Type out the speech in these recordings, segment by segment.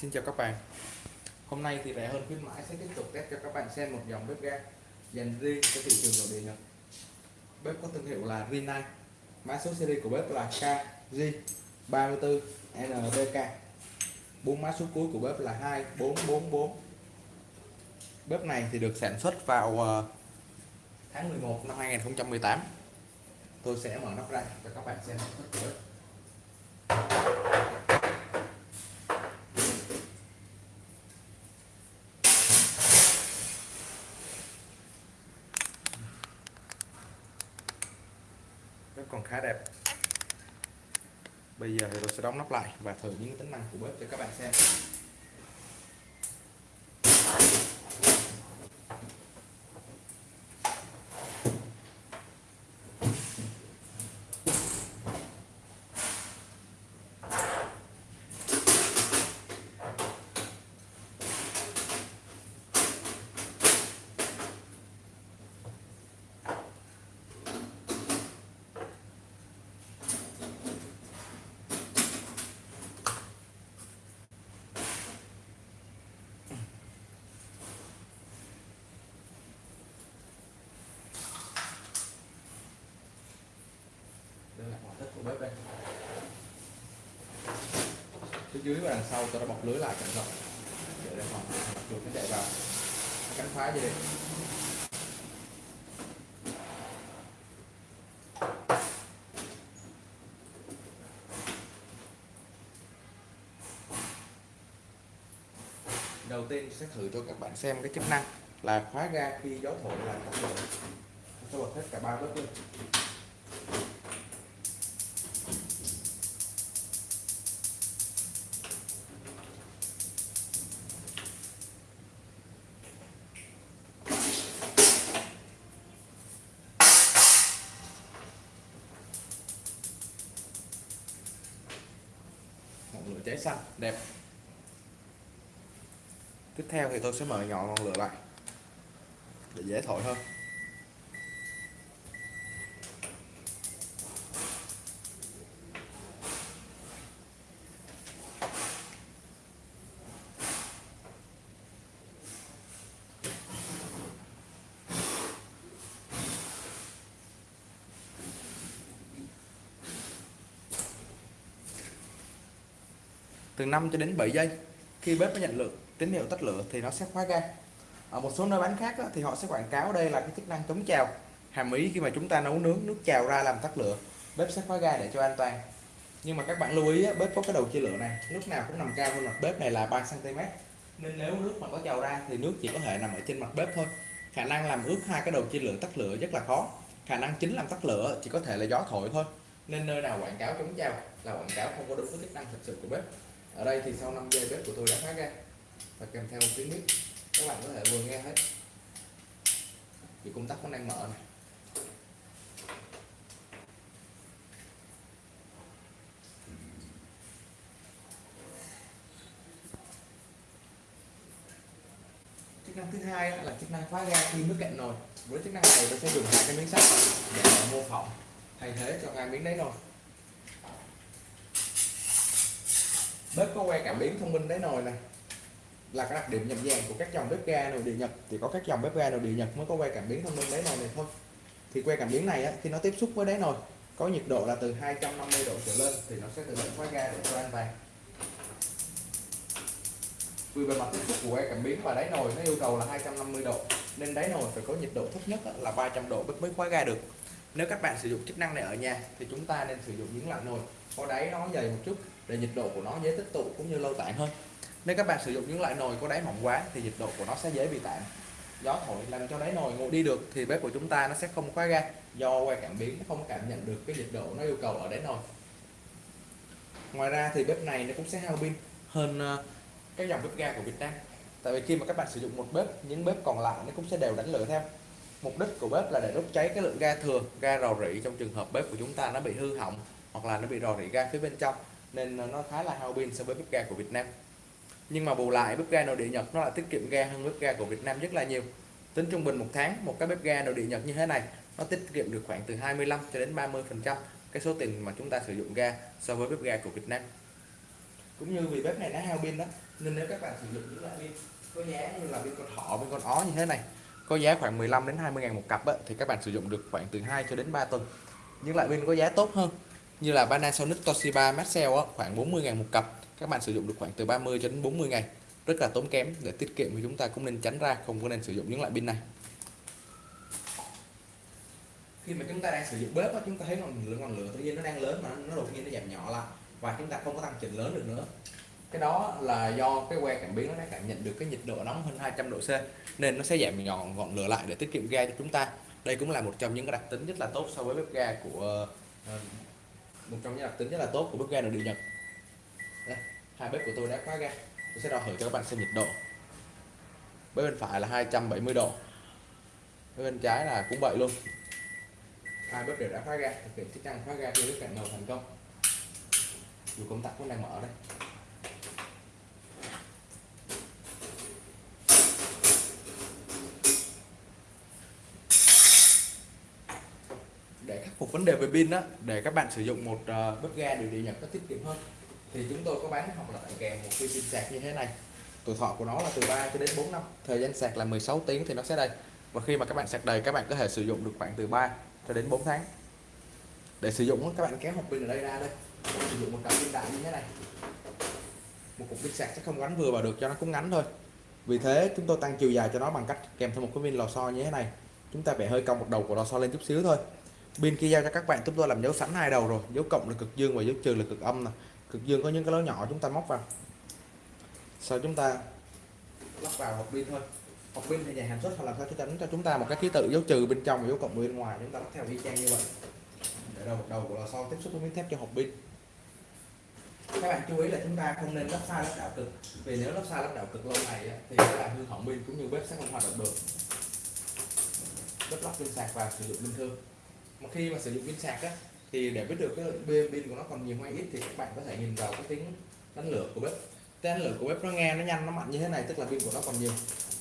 Xin chào các bạn. Hôm nay thì rẻ hơn khuyến mãi sẽ tiếp tục test cho các bạn xem một dòng bếp ga dành riêng cho thị trường nội địa Nhật. Bếp có thương hiệu là Rinnai. Mã số series của bếp là KG34NBK bốn mã số cuối của bếp là 2444 Bếp này thì được sản xuất vào ờ, tháng 11 năm 2018 Tôi sẽ mở nắp ra cho các bạn xem. bếp của bếp còn khá đẹp. Bây giờ thì tôi sẽ đóng nắp lại và thử những tính năng của bếp cho các bạn xem đây là ngoại thất của bếp đây phía dưới và đằng sau tôi đã bọc lưới lại cẩn thận. Để đề phòng mặc dù nó chạy vào. Cắn phá gì đây đầu tiên sẽ thử cho các bạn xem cái chức năng là khóa ga khi gió thổi là tắt lửa tôi bật hết cả ba lớp luôn. Ngọn lửa cháy xanh, đẹp. Tiếp theo thì tôi sẽ mở nhỏ ngọn lửa lại để dễ thổi hơn. Từ 5 cho đến 7 giây. Khi bếp nó nhận lượng tín hiệu tắt lửa thì nó sẽ khóa ga. Ở một số nơi bán khác thì họ sẽ quảng cáo đây là cái chức năng chống trào. Hàm ý khi mà chúng ta nấu nướng, nước trào ra làm tắt lửa, bếp sẽ khóa ga để cho an toàn. Nhưng mà các bạn lưu ý bếp có cái đầu chia lửa này, lúc nào cũng nằm cao hơn mặt bếp này là 3 cm nên nếu nước mà có trào ra thì nước chỉ có thể nằm ở trên mặt bếp thôi. Khả năng làm ướt hai cái đầu chia lửa tắt lửa rất là khó. Khả năng chính làm tắt lửa chỉ có thể là gió thổi thôi. Nên nơi nào quảng cáo chống trào là quảng cáo không có đúng với chức năng thực sự của bếp ở đây thì sau 5 giây bếp của tôi đã phát ra. Và kèm theo một tiếng nít các bạn có thể vừa nghe hết. Thì công tắc vẫn đang mở này. Chức năng thứ hai là chức năng khóa ga khi nước cạn nồi. Với chức năng này tôi sẽ dùng hai cái miếng sắt để mô phỏng thay thế cho hai miếng đáy nồi. Bếp có que cảm biến thông minh đáy nồi này là cái đặc điểm nhận dạng của các dòng bếp ga nội địa Nhật. Thì có các dòng bếp ga nội địa Nhật mới có que cảm biến thông minh đáy nồi này thôi. Thì que cảm biến này á, khi nó tiếp xúc với đáy nồi có nhiệt độ là từ 250 độ trở lên thì nó sẽ tự động khóa ga để cho an toàn vì bề mặt tiếp xúc của que cảm biến và đáy nồi nó yêu cầu là 250 độ nên đáy nồi phải có nhiệt độ thấp nhất là 300 độ bếp mới khóa ga được. Nếu các bạn sử dụng chức năng này ở nhà thì chúng ta nên sử dụng những loại nồi có đáy nó dày một chút để nhiệt độ của nó dễ tích tụ cũng như lâu tản hơn. Nếu các bạn sử dụng những loại nồi có đáy mỏng quá thì nhiệt độ của nó sẽ dễ bị tản gió thổi làm cho đáy nồi nguội đi được thì bếp của chúng ta nó sẽ không khóa ga, do que cảm biến không cảm nhận được cái nhiệt độ nó yêu cầu ở đáy nồi. Ngoài ra thì bếp này nó cũng sẽ hao pin hơn ờ, các dòng bếp ga của Việt Nam. Tại vì khi mà các bạn sử dụng một bếp, những bếp còn lại nó cũng sẽ đều đánh lửa theo. Mục đích của bếp là để đốt cháy cái lượng ga thừa, ga rò rỉ trong trường hợp bếp của chúng ta nó bị hư hỏng hoặc là nó bị rò rỉ ga phía bên trong nên nó khá là hao pin so với bếp ga của Việt Nam. Nhưng mà bù lại bếp ga nội địa Nhật nó lại tiết kiệm ga hơn bếp ga của Việt Nam rất là nhiều. Tính trung bình một tháng một cái bếp ga nội địa Nhật như thế này nó tiết kiệm được khoảng từ 25 cho đến 30 phần trăm cái số tiền mà chúng ta sử dụng ga so với bếp ga của Việt Nam. Cũng như vì bếp này nó hao pin đó nên nếu các bạn sử dụng những loại pin có giá như là pin con thỏ pin con ó như thế này có giá khoảng 15 đến 20 ngàn một cặp á, thì các bạn sử dụng được khoảng từ 2 cho đến 3 tuần. Những loại pin có giá tốt hơn như là Panasonic Toshiba Maxell á, khoảng 40 ngàn một cặp. Các bạn sử dụng được khoảng từ 30 cho đến 40 ngày rất là tốn kém để tiết kiệm thì chúng ta cũng nên tránh ra không có nên sử dụng những loại pin này. Khi mà chúng ta đang sử dụng bếp á, chúng ta thấy ngọn lửa ngọn lửa tự nhiên nó đang lớn mà nó đột nhiên nó giảm nhỏ lại và chúng ta không có tăng chỉnh lớn được nữa. Cái đó là do cái que cảm biến nó đã cảm nhận được cái nhiệt độ nóng hơn 200 độ C nên nó sẽ giảm nhỏ ngọn lửa lại để tiết kiệm ga cho chúng ta. Đây cũng là một trong những cái đặc tính rất là tốt so với bếp ga của ờ, một trong những đặc tính rất là tốt của bếp ga nội địa Nhật. Đây, hai bếp của tôi đã khóa ga. Tôi sẽ đo thử cho các bạn xem nhiệt độ. Bếp bên phải là 270 độ. Bếp bên trái là cũng vậy luôn. Hai bếp đều đã khóa ga thực hiện chức năng khóa ga khi bếp cạnh nồi thành công. Dù công tắc cũng đang mở đây. Khắc phục vấn đề về pin đó để các bạn sử dụng một uh, bếp ga điều điện nhật có tiết kiệm hơn. Thì chúng tôi có bán hoặc là tặng kèm một pin sạc như thế này. Tuổi thọ của nó là từ 3 cho đến 4 năm thời gian sạc là 16 tiếng thì nó sẽ đây và khi mà các bạn sạc đầy các bạn có thể sử dụng được khoảng từ 3 cho đến 4 tháng. Để sử dụng các bạn kéo hộp pin ở đây ra đây. Sử dụng một cặp pin đại như thế này. Một cục pin sạc sẽ không gắn vừa vào được cho nó cũng ngắn thôi. Vì thế chúng tôi tăng chiều dài cho nó bằng cách kèm thêm một cái pin lò xo như thế này. Chúng ta phải hơi cong một đầu của lò xo lên chút xíu thôi pin kia giao cho các bạn, chúng tôi làm dấu sẵn hai đầu rồi. Dấu cộng là cực dương và dấu trừ là cực âm nè. Cực dương có những cái lỗ nhỏ chúng ta móc vào. Sau chúng ta lắp vào hộp pin thôi. Hộp pin thì nhà sản xuất họ làm sao cho đánh cho chúng ta một cái ký tự dấu trừ bên trong và dấu cộng bên ngoài. Chúng ta lắp theo y chang như vậy. Để đầu đầu của lò xo tiếp xúc với miếng thép cho hộp pin. Các bạn chú ý là chúng ta không nên lắp sai lắp đảo cực. Vì nếu lắp sai lắp đảo cực lâu này thì sẽ làm hư hỏng pin cũng như bếp sẽ không hoạt động được. Bếp lắp pin sạc và sử dụng bình thường mà khi mà sử dụng pin sạc á, thì để biết được cái lượng pin của nó còn nhiều hay ít thì các bạn có thể nhìn vào cái tính đánh lửa của bếp. Tên lửa của bếp nó nghe nó nhanh, nó mạnh như thế này, tức là pin của nó còn nhiều.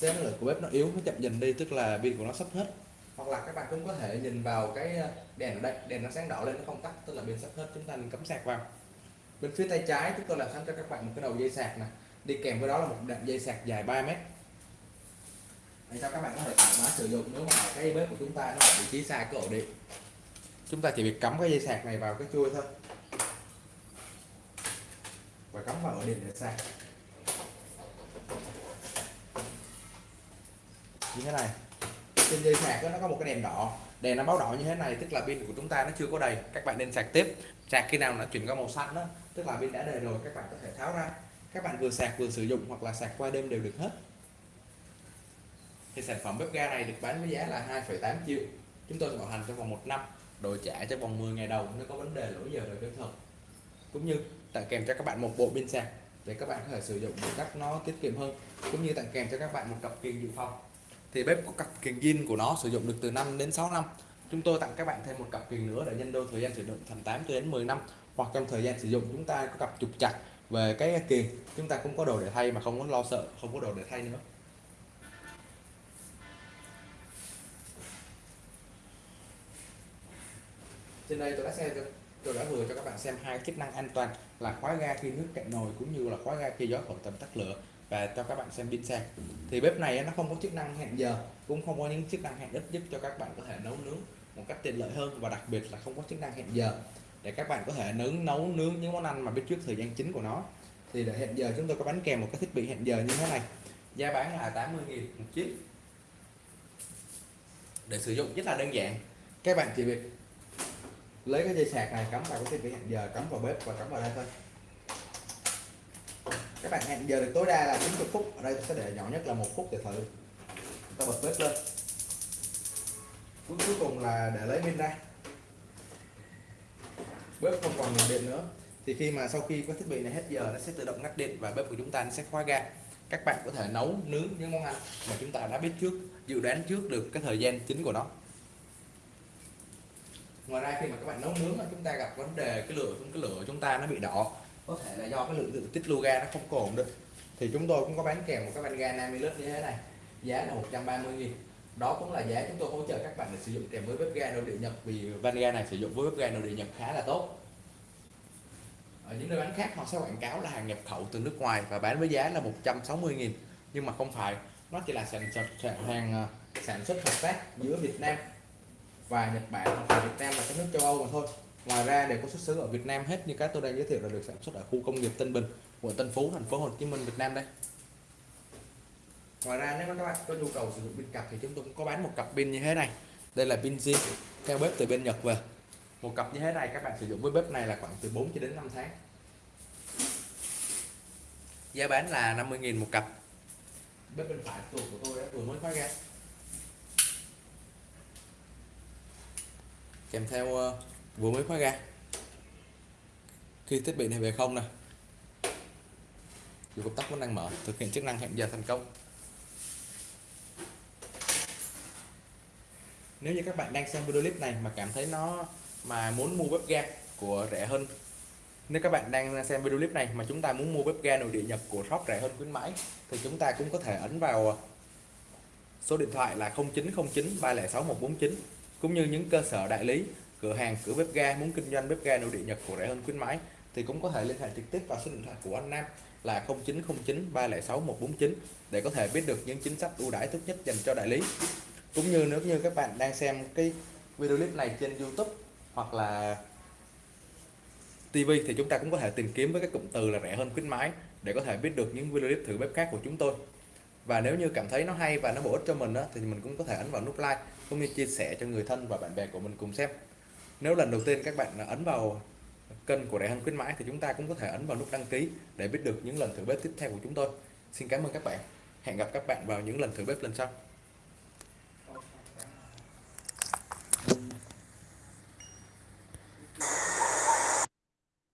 Tên lửa của bếp nó yếu, nó chậm dần đi, tức là pin của nó sắp hết. Hoặc là các bạn cũng có thể nhìn vào cái ờ, đèn ở đây, đèn nó sáng đỏ lên, nó không tắt, tức là pin sắp hết, chúng ta nên cắm sạc vào. Bên phía tay trái, chúng tôi làm sẵn cho các bạn một cái đầu dây sạc này đi kèm với đó là một đoạn dây sạc dài 3 mét để cho các bạn có thể thoải mái sử dụng nếu mà cái bếp của chúng ta nó ở vị trí xa cái ổ điện. Chúng ta chỉ việc cắm cái dây sạc này vào cái chui thôi. Và cắm vào ổ điện để sạc. Như thế này. Trên dây sạc đó, nó có một cái đèn đỏ. Đèn nó báo đỏ như thế này tức là pin của chúng ta nó chưa có đầy. Các bạn nên sạc tiếp. Sạc khi nào nó chuyển qua màu xanh đó tức là pin đã đầy rồi các bạn có thể tháo ra. Các bạn vừa sạc vừa sử dụng hoặc là sạc qua đêm đều được hết thì sản phẩm bếp ga này được bán với giá là 2,8 triệu. Chúng tôi bảo hành trong vòng một năm đổi trả trong vòng 10 ngày đầu nếu có vấn đề lỗi giờ đời kỹ thuật cũng như tặng kèm cho các bạn một bộ pin sạc để các bạn có thể sử dụng một cách nó tiết kiệm hơn. Cũng như tặng kèm cho các bạn một cặp kiềng dự phòng. Thì bếp có cặp kiềng zin của nó sử dụng được từ 5 đến 6 năm. Chúng tôi tặng các bạn thêm một cặp kiềng nữa để nhân đôi thời gian sử dụng thành 8 đến 10 năm. Hoặc trong thời gian sử dụng chúng ta có cặp trục chặt về cái kiềng. Chúng ta cũng có đồ để thay mà không có lo sợ không có đồ để thay nữa. Trên đây tôi đã xem tôi đã vừa cho các bạn xem hai chức năng an toàn là khóa ga khi nước cạn nồi cũng như là khóa ga khi gió khỏi tầm tắt lửa và cho các bạn xem pin sạc thì bếp này nó không có chức năng hẹn giờ, cũng không có những chức năng hẹn ít giúp cho các bạn có thể nấu nướng một cách tiện lợi hơn và đặc biệt là không có chức năng hẹn giờ. Để các bạn có thể nướng nấu nướng những món ăn mà biết trước thời gian chính của nó. Thì để hẹn giờ chúng tôi có bánh kèm, một cái thiết bị hẹn giờ như thế này. Giá bán là 80.000 một chiếc. Để sử dụng rất là đơn giản. Các bạn chỉ việc lấy cái dây sạc này, cắm vào cái thiết bị hẹn giờ, cắm vào bếp và cắm vào đây thôi. Các bạn hẹn giờ được tối đa là 90 phút. Ở đây sẽ để nhỏ nhất là một phút để thử. Ta bật bếp lên. Cuối cuối cùng là để lấy pin ra. Bếp không còn nguồn điện nữa. Thì khi mà sau khi có thiết bị này hết giờ, nó sẽ tự động ngắt điện và bếp của chúng ta sẽ khóa ga. Các bạn có thể nấu nướng những món ăn mà chúng ta đã biết trước, dự đoán trước được cái thời gian chính của nó ngoài ra khi mà các bạn nấu nướng mà chúng ta gặp vấn đề cái lửa cái lửa chúng ta nó bị đỏ, có thể là do cái lượng lượng tích lưu ga nó không còn được. Thì chúng tôi cũng có bán kèm một cái van ga 50 lít như thế này, giá là 130 nghìn. Đó cũng là giá chúng tôi hỗ trợ các bạn để sử dụng kèm với bếp ga nội địa Nhật, vì van ga này sử dụng với bếp ga nội địa Nhật khá là tốt. Ở những nơi bán khác, họ sẽ quảng cáo là hàng nhập khẩu từ nước ngoài và bán với giá là 160.000 nhưng mà không phải, nó chỉ là sản xuất hàng à, sản xuất hợp tác giữa Việt Nam và Nhật Bản và Việt Nam là các nước châu Âu mà thôi. Ngoài ra đều có xuất xứ ở Việt Nam hết như các tôi đang giới thiệu là được sản xuất ở khu công nghiệp Tân Bình, quận Tân Phú, thành phố Hồ Chí Minh, Việt Nam đây. Ngoài ra nếu các bạn có nhu cầu sử dụng pin cặp thì chúng tôi cũng có bán một cặp pin như thế này. Đây là pin zin theo bếp từ bên Nhật về. Một cặp như thế này các bạn sử dụng với bếp này là khoảng từ 4 cho đến 5 tháng. Giá bán là 50.000 một cặp. Bếp bên phải tủ của tôi đã vừa mới khóa ra. Kèm theo ờ, vừa mới khóa ga. Khi thiết bị này về không nè. Dù công tắc vẫn đang mở, thực hiện chức năng hẹn giờ thành công. Nếu như các bạn đang xem video clip này mà cảm thấy nó, mà muốn mua bếp ga của rẻ hơn, nếu các bạn đang xem video clip này mà chúng ta muốn mua bếp ga nội địa nhập của shop rẻ hơn khuyến mãi, thì chúng ta cũng có thể ấn vào ờ, số điện thoại là 0909 306 149 cũng như những cơ sở đại lý, cửa hàng, cửa bếp ga, muốn kinh doanh bếp ga nội địa, Nhật của rẻ hơn khuyến mãi, thì cũng có thể liên hệ trực tiếp vào số điện thoại của anh Nam là 0909 306 149 để có thể biết được những chính sách ưu đãi tốt nhất dành cho đại lý. Cũng như nếu như các bạn đang xem cái video clip này trên YouTube hoặc là TV thì chúng ta cũng có thể tìm kiếm với cái cụm từ là rẻ hơn khuyến mãi để có thể biết được những video clip thử bếp khác của chúng tôi và nếu như cảm thấy nó hay và nó bổ ích cho mình đó, thì mình cũng có thể ấn vào nút like cũng như chia sẻ cho người thân và bạn bè của mình cùng xem. Nếu lần đầu tiên các bạn ấn vào kênh của đại hân khuyến mãi thì chúng ta cũng có thể ấn vào nút đăng ký để biết được những lần thử bếp tiếp theo của chúng tôi. Xin cảm ơn các bạn. Hẹn gặp các bạn vào những lần thử bếp lần sau.